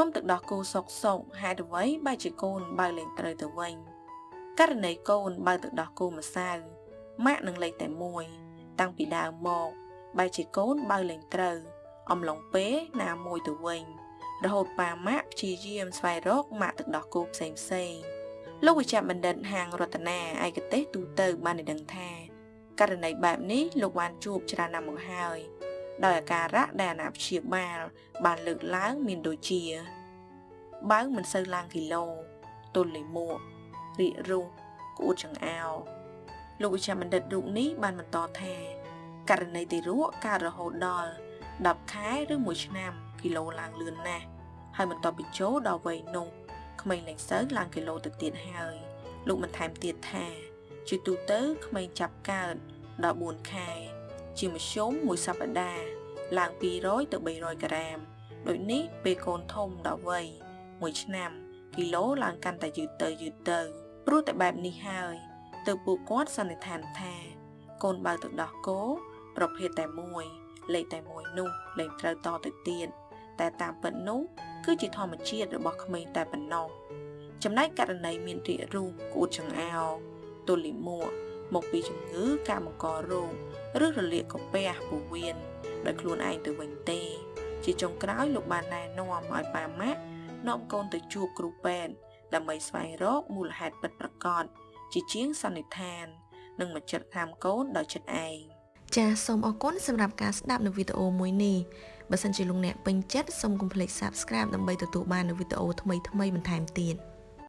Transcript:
មុំទឹកដោះគោសុកសុកហេតុអ្វីបែរជាកូនបើលេងត្រូវទៅវិញករណីកូនបើទឹកដោះគោម្សៅម៉ាក់នឹងលេងតែមួយ តាំងពីដើមមកបែរជាកូនបើលេងត្រូវ អំឡុងពេលណាមួយទៅវិញ រហូតប៉ាម៉ាក់ព្យាយាមស្វែងរកម៉ាក់ទឹកដោះគោផ្សេងផ្សេងលោកវិជ្ជបណ្ឌិតហាងរតនាឯកទេសទូទៅបានដឹងថាករណីបែបនេះលោកបានជួបច្រើនណាស់មកហើយ ដោយអាការៈដែលអាណាព្យាបាល បានលើកឡើងមានដូចជា បើមិនសូវឡើងគីឡូទល់លិមួករីករូសក្អួតចង្អោរលោកវិជ្ជបណ្ឌិតរូបនេះបានបន្តថាករណីទារកកើតរហូតដល់10ខែឬ1ឆ្នាំគីឡូឡើងលឿនណាស់ហើយបន្ទាប់ពីចូលដល់វ័យនោះក្មេងលែងសូវឡើងគីឡូទៅទៀតហើយលោកបានថែមទៀតថាជាទូទៅក្មេងចាប់កើតដល់4ខែ ជាមធ្យមមួយសប្តាហ៍ឡើង200ទៅ300ក្រាមដូចនេះពេលកូនធំដល់វ័យ1ឆ្នាំគីឡូឡើងកាន់តែយឺតទៅយឺតទៅព្រោះតែបែបនេះហើយទើបពួកគាត់សន្និដ្ឋានថា កូនបើទឹកដោះគោប្រភេទតែមួយ លេខតែមួយនោះលេខត្រូវតទៅទៀតតែតាមពិតនោះគឺជាធម្មជាតិរបស់ក្មេងតែប៉ុណ្ណោះចំណែកករណីមានរាគរូសក្អួតចង្អោរទល់លាមក មកពីជំងឺការបង្ករោគឬរលាកកាពះពោះវៀនដោយខ្លួនឯងទៅវិញទេ ជាចុងក្រោយលោកបានណែនាំឲ្យប៉ាម៉ាក់នាំកូនទៅជួបគ្រូពេទ្យដើម្បីស្វែងរកមូលហេតុពិតប្រាកដជាជាងសន្និដ្ឋាន និងមកចិត្តខាំកូនដោយចិត្តឯងចាសសូមអរគុណសម្រាប់ការស្ដាប់នៅវីដេអូមួយនេះបើសិនជាលោកអ្នកពេញចិត្តសូមកុំភ្លេច Subscribe ដើម្បីទទួលបាននូវវីដេអូថ្មីៗបន្ថែមទៀត